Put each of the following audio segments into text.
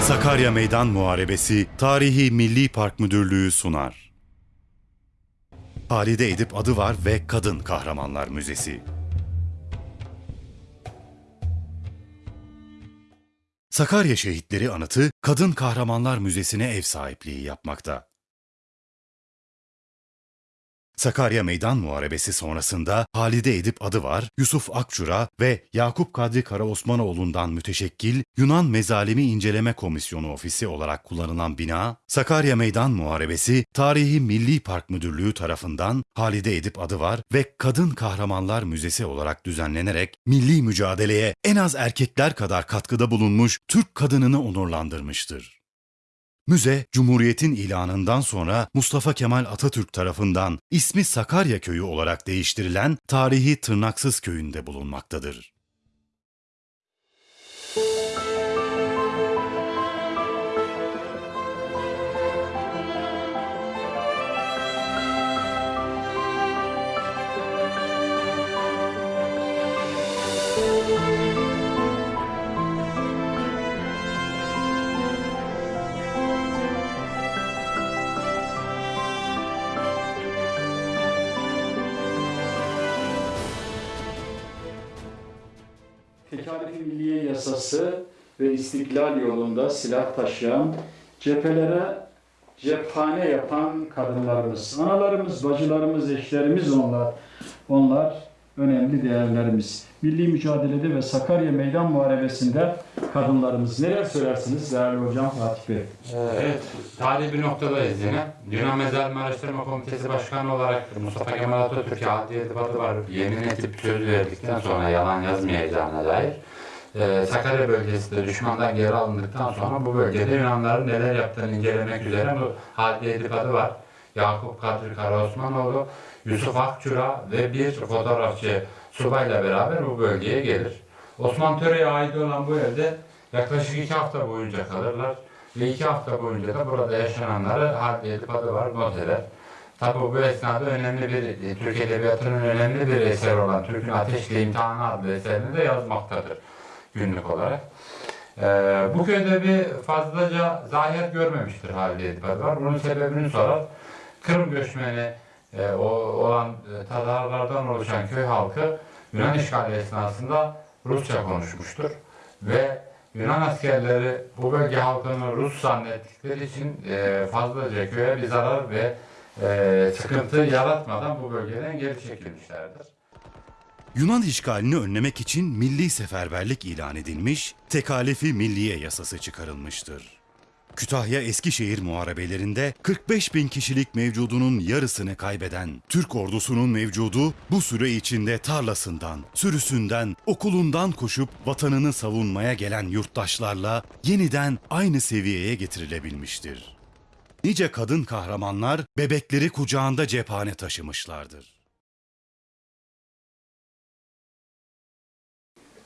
Sakarya Meydan Muharebesi Tarihi Milli Park Müdürlüğü sunar. Halide Edip adı var ve Kadın Kahramanlar Müzesi. Sakarya Şehitleri Anıtı Kadın Kahramanlar Müzesi'ne ev sahipliği yapmakta. Sakarya Meydan Muharebesi sonrasında Halide Edip adı var, Yusuf Akçura ve Yakup Kadri Karaosmanoğlu'ndan müteşekkil Yunan Mezalimi İnceleme Komisyonu Ofisi olarak kullanılan bina, Sakarya Meydan Muharebesi Tarihi Milli Park Müdürlüğü tarafından Halide Edip adı var ve Kadın Kahramanlar Müzesi olarak düzenlenerek milli mücadeleye en az erkekler kadar katkıda bulunmuş Türk kadınını onurlandırmıştır. Müze, Cumhuriyet'in ilanından sonra Mustafa Kemal Atatürk tarafından ismi Sakarya Köyü olarak değiştirilen tarihi Tırnaksız Köyü'nde bulunmaktadır. Tekalifi Yasası ve İstiklal yolunda silah taşıyan, cephelere cephane yapan kadınlarımız, analarımız, bacılarımız, eşlerimiz onlar. Onlar önemli değerlerimiz. Milli mücadelede ve Sakarya Meydan Muharebesi'nde kadınlarımız. Neler söylersiniz değerli hocam Fatih Bey? Evet, tarihi bir noktadayız yine. Yunan Mezarlama Araştırma Komitesi Başkanı olarak Mustafa Kemal Atatürk'e adliye edibatı var. Yemin edip söz verdikten sonra yalan yazmayacağına dair. Ee, Sakarya bölgesinde düşmandan geri alındıktan sonra bu bölgede Yunanların neler yaptığını incelemek üzere bu adliye edibatı var. Yakup Kadri Karaosmanoğlu, Yusuf Akçura ve bir fotoğrafçı subayla beraber bu bölgeye gelir. Osman Töre'ye ait olan bu evde yaklaşık iki hafta boyunca kalırlar. Ve iki hafta boyunca da burada yaşananları haddi edip adı var not eder. Tabi bu esnada önemli bir, Türk Edebiyatı'nın önemli bir eseri olan Türk'ün Ateşle İmtihanı adlı eserini de yazmaktadır günlük olarak. Ee, bu köyde bir fazlaca zahir görmemiştir Halide adı var. Bunun sebebini sorar. Kırım göçmeni e, o, olan e, Tatarlardan oluşan köy halkı Yunan işgali esnasında Rusça konuşmuştur. Ve Yunan askerleri bu bölge halkını Rus zannettikleri için e, fazlaca köye bir zarar ve e, sıkıntı yaratmadan bu bölgeden geri çekilmişlerdir. Yunan işgalini önlemek için milli seferberlik ilan edilmiş, tekalifi milliye yasası çıkarılmıştır. Kütahya Eskişehir muharebelerinde 45 bin kişilik mevcudunun yarısını kaybeden Türk ordusunun mevcudu bu süre içinde tarlasından, sürüsünden, okulundan koşup vatanını savunmaya gelen yurttaşlarla yeniden aynı seviyeye getirilebilmiştir. Nice kadın kahramanlar bebekleri kucağında cephane taşımışlardır.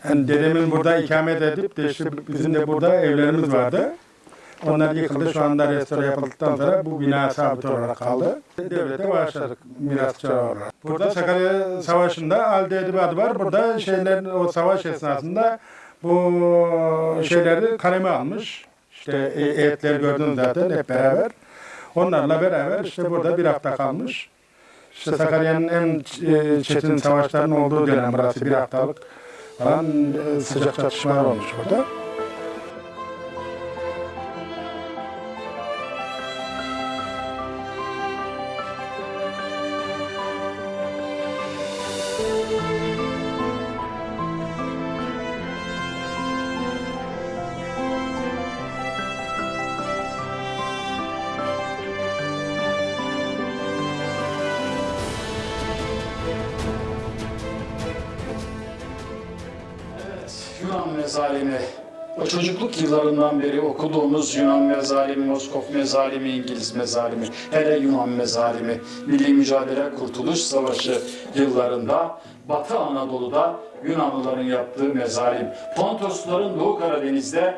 Yani dedemin burada ikamet edip de işte bizim de burada evlerimiz vardı. Onlar yıkıldı. Şu anda restore yapıldıktan sonra bu bina sabit olarak kaldı. Devlete bağışladık mirasçı olarak. Burada Sakarya Savaşı'nda Alde adı var. Burada şeyler o savaş esnasında bu şeyleri kaleme almış. İşte heyetleri gördünüz zaten hep beraber. Onlarla beraber işte burada bir hafta kalmış. İşte Sakarya'nın en e, çetin savaşların olduğu dönem burası bir haftalık falan e, sıcak çatışmalar olmuş burada. Mezalimi. O çocukluk yıllarından beri okuduğumuz Yunan mezalimi, Moskov mezalimi, İngiliz mezalimi, hele Yunan mezalimi, Milli Mücadele Kurtuluş Savaşı yıllarında Batı Anadolu'da Yunanlıların yaptığı mezalim, Pontosların Doğu Karadeniz'de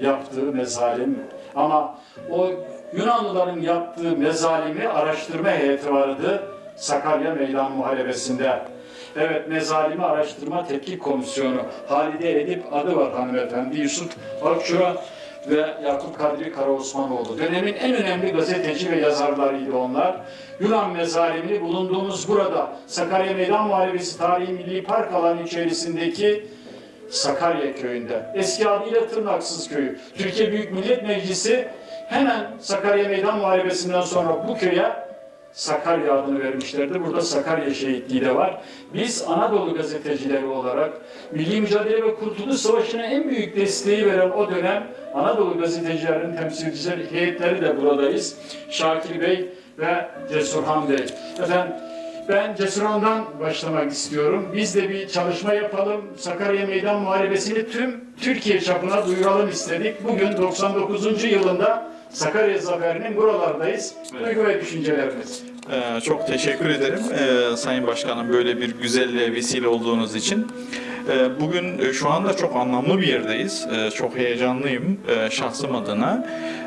yaptığı mezalim. Ama o Yunanlıların yaptığı mezalimi araştırma heyeti vardı Sakarya Meydan Muharebesi'nde. Evet, Mezalimi Araştırma Tetkik Komisyonu. Halide Edip adı var hanımefendi. Yusuf Akçura ve Yakup Kadri Karaosmanoğlu. Dönemin en önemli gazeteci ve yazarlarıydı onlar. Yunan mezalimini bulunduğumuz burada Sakarya Meydan Muharebesi Tarihi Milli Park alanı içerisindeki Sakarya köyünde. Eski adıyla Tırnaksız köyü. Türkiye Büyük Millet Meclisi hemen Sakarya Meydan Muharebesi'nden sonra bu köye Sakarya adını vermişlerdi. Burada Sakarya şehitliği de var. Biz Anadolu gazetecileri olarak Milli Mücadele ve Kurtuluş Savaşı'na en büyük desteği veren o dönem Anadolu gazetecilerinin temsilcileri heyetleri de buradayız. Şakir Bey ve Cesurhan Bey. Efendim ben Cesurhan'dan başlamak istiyorum. Biz de bir çalışma yapalım. Sakarya Meydan Muharebesi'ni tüm Türkiye çapına duyuralım istedik. Bugün 99. yılında Sakarya Zaferi'nin buralardayız. Duygu ve düşünceleriniz. Ee, çok teşekkür ederim ee, Sayın Başkanım böyle bir güzelliğe vesile olduğunuz için. Ee, bugün e, şu anda çok anlamlı bir yerdeyiz. Ee, çok heyecanlıyım e, şahsım adına.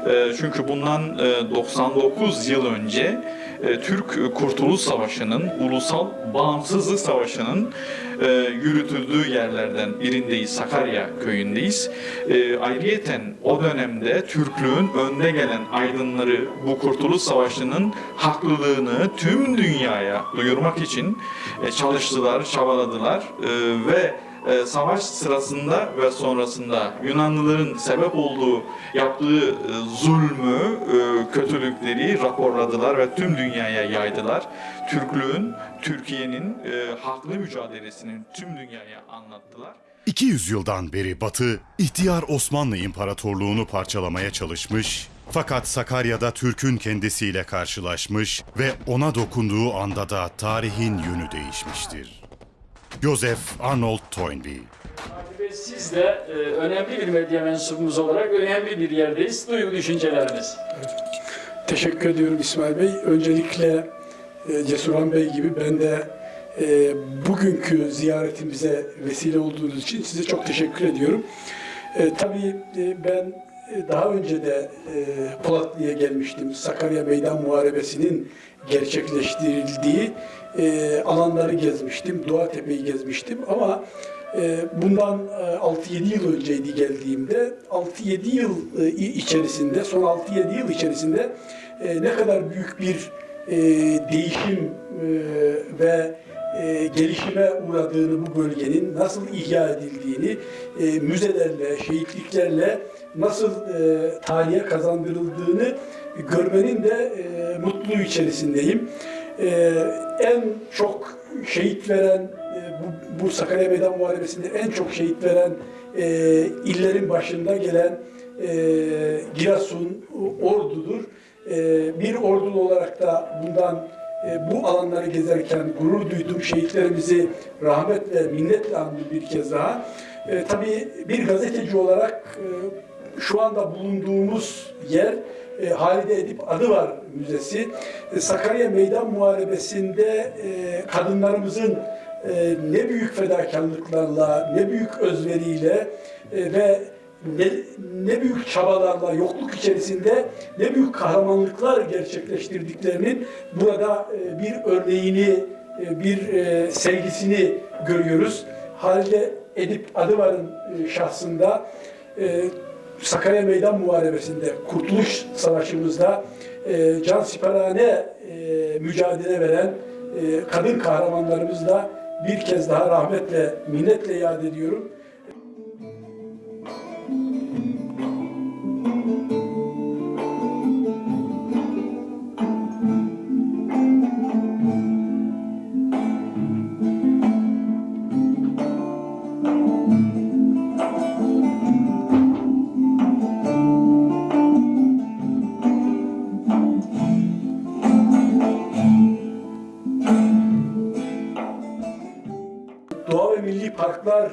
E, çünkü bundan e, 99 yıl önce Türk Kurtuluş Savaşı'nın, Ulusal Bağımsızlık Savaşı'nın e, yürütüldüğü yerlerden birindeyiz. Sakarya köyündeyiz. E, ayrıyeten o dönemde Türklüğün önde gelen aydınları bu Kurtuluş Savaşı'nın haklılığını tüm dünyaya duyurmak için e, çalıştılar, çabaladılar e, ve e, savaş sırasında ve sonrasında Yunanlıların sebep olduğu yaptığı e, zulmü, e, kötülükleri raporladılar ve tüm dünyaya yaydılar. Türklüğün, Türkiye'nin e, haklı mücadelesini tüm dünyaya anlattılar. 200 yıldan beri Batı, ihtiyar Osmanlı İmparatorluğunu parçalamaya çalışmış, fakat Sakarya'da Türk'ün kendisiyle karşılaşmış ve ona dokunduğu anda da tarihin yönü değişmiştir. Joseph Arnold Toynbee siz de e, önemli bir medya mensubumuz olarak önemli bir yerdeyiz. Duygu düşünceleriniz. Teşekkür ediyorum İsmail Bey. Öncelikle e, Cesurhan Bey gibi ben de e, bugünkü ziyaretimize vesile olduğunuz için size çok teşekkür ediyorum. E, tabii e, ben daha önce de e, Polatlı'ya gelmiştim. Sakarya Meydan Muharebesi'nin gerçekleştirildiği e, alanları gezmiştim. Doğatepe'yi gezmiştim ama e, bundan e, 6-7 yıl önceydi geldiğimde 6-7 yıl e, içerisinde son 6-7 yıl içerisinde e, ne kadar büyük bir e, değişim e, ve e, gelişime uğradığını bu bölgenin nasıl ihya edildiğini e, müzelerle, şehitliklerle nasıl e, tarihe kazandırıldığını görmenin de e, mutluluğu içerisindeyim. E, en çok şehit veren e, bu, bu Sakarya Meydan Muharebesi'nde en çok şehit veren e, illerin başında gelen e, Giresun ordudur. E, bir ordulu olarak da bundan e, bu alanları gezerken gurur duydum. Şehitlerimizi rahmetle, minnetle andım bir kez daha. E, tabii bir gazeteci olarak e, şu anda bulunduğumuz yer e, Halide Edip Adı var Müzesi. E, Sakarya Meydan Muharebesi'nde e, kadınlarımızın e, ne büyük fedakarlıklarla, ne büyük özveriyle ve ne, ne büyük çabalarla, yokluk içerisinde ne büyük kahramanlıklar gerçekleştirdiklerinin burada bir örneğini, bir sergisini görüyoruz. Halide Edip Adıvar'ın şahsında Sakarya Meydan Muharebesi'nde, Kurtuluş Savaşı'mızda e, can siperhane e, mücadele veren e, kadın kahramanlarımızı da bir kez daha rahmetle, minnetle yad ediyorum. Milli Parklar e,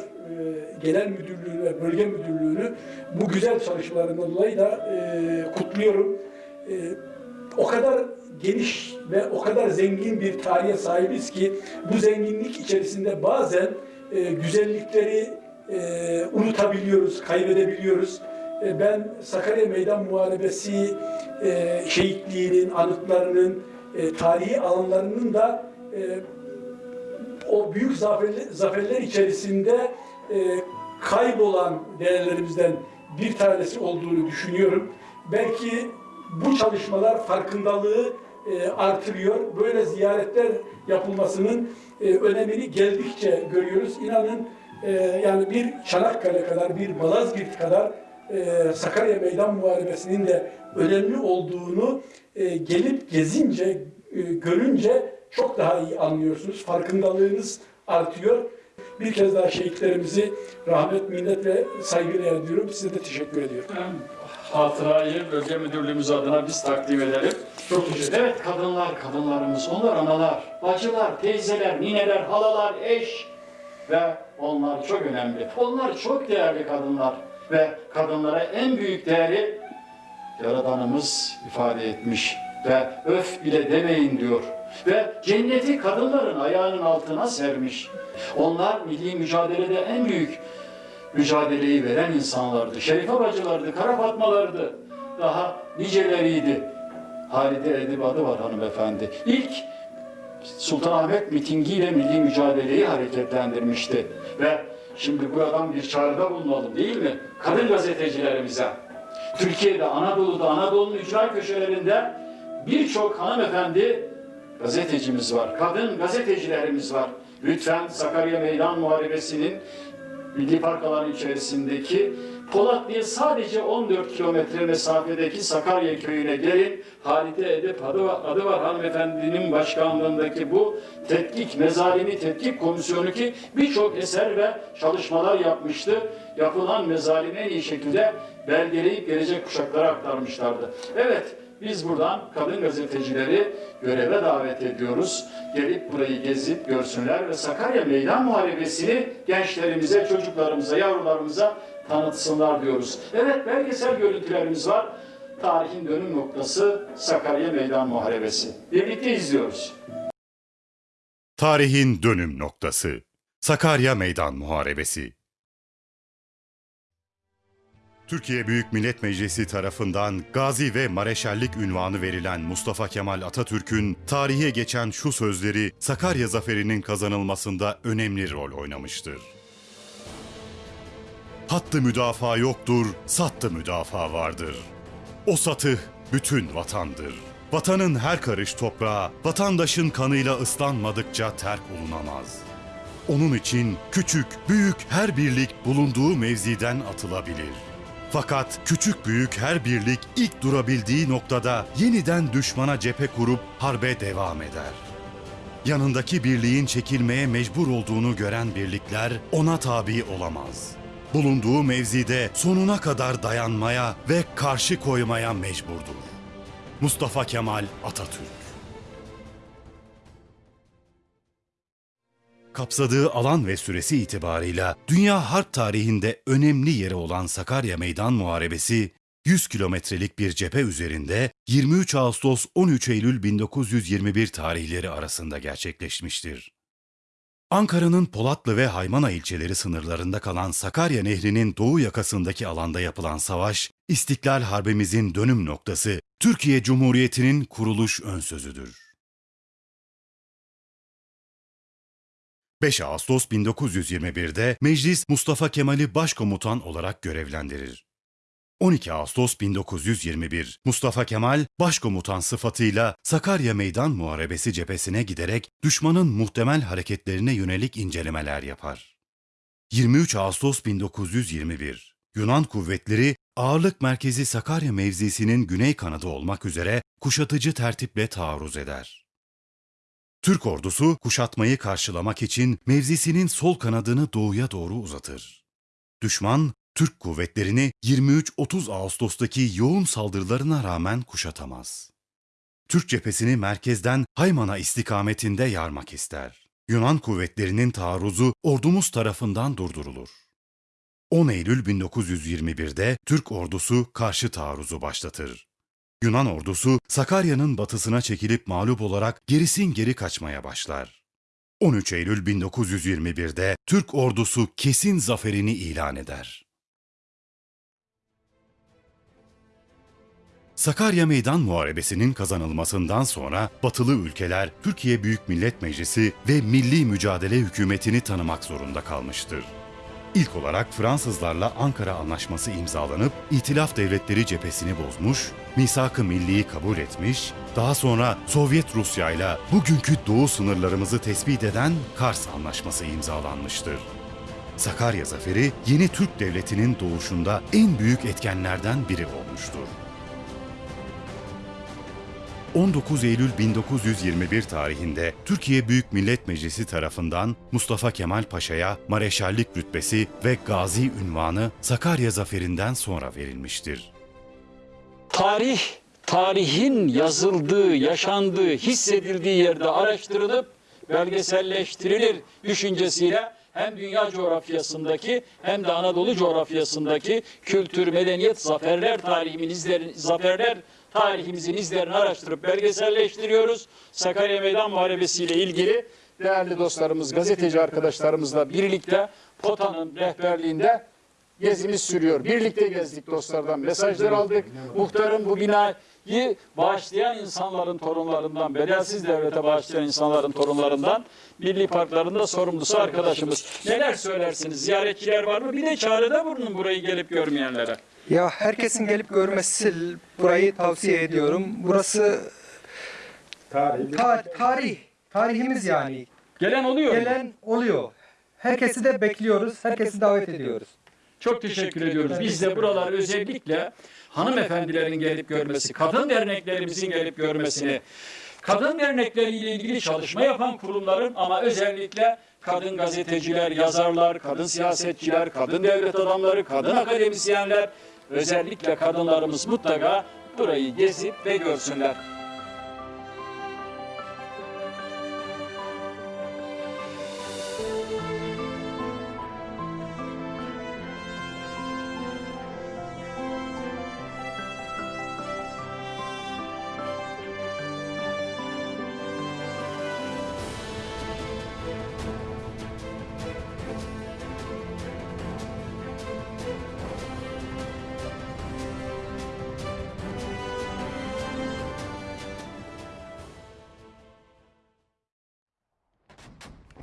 Genel Müdürlüğü ve Bölge Müdürlüğü'nü bu güzel çalışmalarından dolayı da e, kutluyorum. E, o kadar geniş ve o kadar zengin bir tarihe sahibiz ki bu zenginlik içerisinde bazen güzellikleri unutabiliyoruz, kaybedebiliyoruz. Ben Sakarya Meydan Muharebesi şehitliğinin, anıtlarının, tarihi alanlarının da o büyük zaferler, zaferler içerisinde e, kaybolan değerlerimizden bir tanesi olduğunu düşünüyorum. Belki bu çalışmalar farkındalığı e, artırıyor. Böyle ziyaretler yapılmasının e, önemini geldikçe görüyoruz. İnanın e, yani bir Çanakkale kadar, bir Malazgirt kadar e, Sakarya Meydan Muharebesi'nin de önemli olduğunu e, gelip gezince, e, görünce çok daha iyi anlıyorsunuz. Farkındalığınız artıyor. Bir kez daha şehitlerimizi rahmet, minnet ve saygıyla ediyorum. Size de teşekkür ediyorum. Hatırayı bölge müdürlüğümüz adına biz takdim edelim. Çok teşekkür. Evet kadınlar, kadınlarımız, onlar analar, bacılar, teyzeler, nineler, halalar, eş ve onlar çok önemli. Onlar çok değerli kadınlar ve kadınlara en büyük değeri Yaradanımız ifade etmiş ve öf bile demeyin diyor. Ve cenneti kadınların ayağının altına sermiş. Onlar milli mücadelede en büyük mücadeleyi veren insanlardı. Şerife bacılardı, Kara Fatmalardı. Daha niceleriydi. Halide Edip adı var hanımefendi. İlk Sultanahmet mitingiyle milli mücadeleyi hareketlendirmişti. Ve şimdi buradan bir çağrıda bulunalım değil mi? Kadın gazetecilerimize. Türkiye'de, Anadolu'da, Anadolu'nun ücra köşelerinde birçok hanımefendi gazetecimiz var. Kadın gazetecilerimiz var. Lütfen Sakarya Meydan Muharebesi'nin Milli Park alanı içerisindeki Polatlı'ya sadece 14 kilometre mesafedeki Sakarya köyüne gelin. Halide Edip adı var, hanımefendinin başkanlığındaki bu tetkik, mezalimi tetkik komisyonu ki birçok eser ve çalışmalar yapmıştı. Yapılan mezalimi en iyi şekilde belgeleyip gelecek kuşaklara aktarmışlardı. Evet, biz buradan kadın gazetecileri göreve davet ediyoruz. Gelip burayı gezip görsünler ve Sakarya Meydan Muharebesi'ni gençlerimize, çocuklarımıza, yavrularımıza tanıtsınlar diyoruz. Evet belgesel görüntülerimiz var. Tarihin dönüm noktası Sakarya Meydan Muharebesi. Birlikte izliyoruz. Tarihin dönüm noktası. Sakarya Meydan Muharebesi. Türkiye Büyük Millet Meclisi tarafından Gazi ve Mareşallik ünvanı verilen Mustafa Kemal Atatürk'ün tarihe geçen şu sözleri Sakarya zaferinin kazanılmasında önemli rol oynamıştır. Hattı müdafaa yoktur, sattı müdafaa vardır. O satı bütün vatandır. Vatanın her karış toprağı, vatandaşın kanıyla ıslanmadıkça terk olunamaz. Onun için küçük, büyük her birlik bulunduğu mevziden atılabilir. Fakat küçük büyük her birlik ilk durabildiği noktada yeniden düşmana cephe kurup harbe devam eder. Yanındaki birliğin çekilmeye mecbur olduğunu gören birlikler ona tabi olamaz. Bulunduğu mevzide sonuna kadar dayanmaya ve karşı koymaya mecburdur. Mustafa Kemal Atatürk Kapsadığı alan ve süresi itibarıyla dünya harp tarihinde önemli yeri olan Sakarya Meydan Muharebesi, 100 kilometrelik bir cephe üzerinde 23 Ağustos 13 Eylül 1921 tarihleri arasında gerçekleşmiştir. Ankara'nın Polatlı ve Haymana ilçeleri sınırlarında kalan Sakarya Nehri'nin doğu yakasındaki alanda yapılan savaş, İstiklal Harbimizin dönüm noktası, Türkiye Cumhuriyeti'nin kuruluş önsözüdür. 5 Ağustos 1921'de meclis Mustafa Kemal'i başkomutan olarak görevlendirir. 12 Ağustos 1921 Mustafa Kemal başkomutan sıfatıyla Sakarya Meydan Muharebesi cephesine giderek düşmanın muhtemel hareketlerine yönelik incelemeler yapar. 23 Ağustos 1921 Yunan kuvvetleri ağırlık merkezi Sakarya mevzisinin güney kanadı olmak üzere kuşatıcı tertiple taarruz eder. Türk ordusu kuşatmayı karşılamak için mevzisinin sol kanadını doğuya doğru uzatır. Düşman, Türk kuvvetlerini 23-30 Ağustos'taki yoğun saldırılarına rağmen kuşatamaz. Türk cephesini merkezden Hayman'a istikametinde yarmak ister. Yunan kuvvetlerinin taarruzu ordumuz tarafından durdurulur. 10 Eylül 1921'de Türk ordusu karşı taarruzu başlatır. Yunan ordusu Sakarya'nın batısına çekilip mağlup olarak gerisin geri kaçmaya başlar. 13 Eylül 1921'de Türk ordusu kesin zaferini ilan eder. Sakarya Meydan Muharebesi'nin kazanılmasından sonra batılı ülkeler Türkiye Büyük Millet Meclisi ve Milli Mücadele Hükümeti'ni tanımak zorunda kalmıştır. İlk olarak Fransızlarla Ankara Anlaşması imzalanıp İtilaf Devletleri cephesini bozmuş, misak-ı milliyi kabul etmiş, daha sonra Sovyet Rusya ile bugünkü doğu sınırlarımızı tespit eden Kars Anlaşması imzalanmıştır. Sakarya Zaferi yeni Türk Devleti'nin doğuşunda en büyük etkenlerden biri olmuştur. 19 Eylül 1921 tarihinde Türkiye Büyük Millet Meclisi tarafından Mustafa Kemal Paşa'ya mareşallik rütbesi ve gazi ünvanı Sakarya Zaferi'nden sonra verilmiştir. Tarih, tarihin yazıldığı, yaşandığı, hissedildiği yerde araştırılıp belgeselleştirilir düşüncesiyle hem dünya coğrafyasındaki hem de Anadolu coğrafyasındaki kültür, medeniyet, zaferler tarihimin izlerini, zaferler tarihimizin izlerini araştırıp belgeselleştiriyoruz. Sakarya Meydan Muharebesi ile ilgili değerli dostlarımız, gazeteci arkadaşlarımızla birlikte POTA'nın rehberliğinde gezimiz sürüyor. Birlikte gezdik dostlardan mesajlar aldık. Muhtarın bu binayı bağışlayan insanların torunlarından, bedelsiz devlete bağışlayan insanların torunlarından milli parklarında sorumlusu arkadaşımız. Neler söylersiniz? Ziyaretçiler var mı? Bir de çağrıda bulunun burayı gelip görmeyenlere. Ya herkesin gelip görmesi burayı tavsiye ediyorum. Burası Tarihi. ta- tarih, tarihimiz yani. Gelen oluyor? Gelen oluyor. Herkesi de bekliyoruz, herkesi davet ediyoruz. Çok teşekkür ediyoruz. Biz de buralar özellikle hanımefendilerin gelip görmesi, kadın derneklerimizin gelip görmesini, kadın dernekleriyle ilgili çalışma yapan kurumların ama özellikle kadın gazeteciler, yazarlar, kadın siyasetçiler, kadın devlet adamları, kadın akademisyenler, özellikle kadınlarımız mutlaka burayı gezip ve görsünler.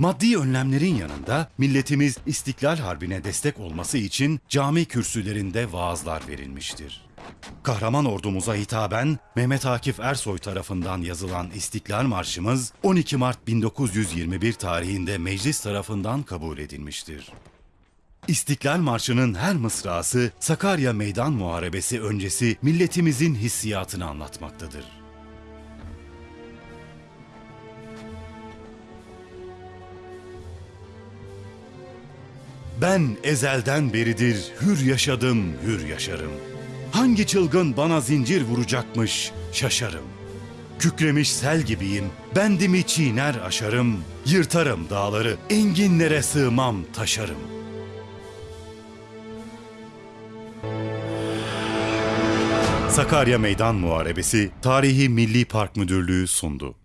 Maddi önlemlerin yanında milletimiz İstiklal Harbi'ne destek olması için cami kürsülerinde vaazlar verilmiştir. Kahraman ordumuza hitaben Mehmet Akif Ersoy tarafından yazılan İstiklal Marşımız 12 Mart 1921 tarihinde meclis tarafından kabul edilmiştir. İstiklal Marşı'nın her mısrası Sakarya Meydan Muharebesi öncesi milletimizin hissiyatını anlatmaktadır. Ben ezelden beridir hür yaşadım, hür yaşarım. Hangi çılgın bana zincir vuracakmış şaşarım. Kükremiş sel gibiyim, bendimi çiğner aşarım. Yırtarım dağları, enginlere sığmam taşarım. Sakarya Meydan Muharebesi Tarihi Milli Park Müdürlüğü sundu.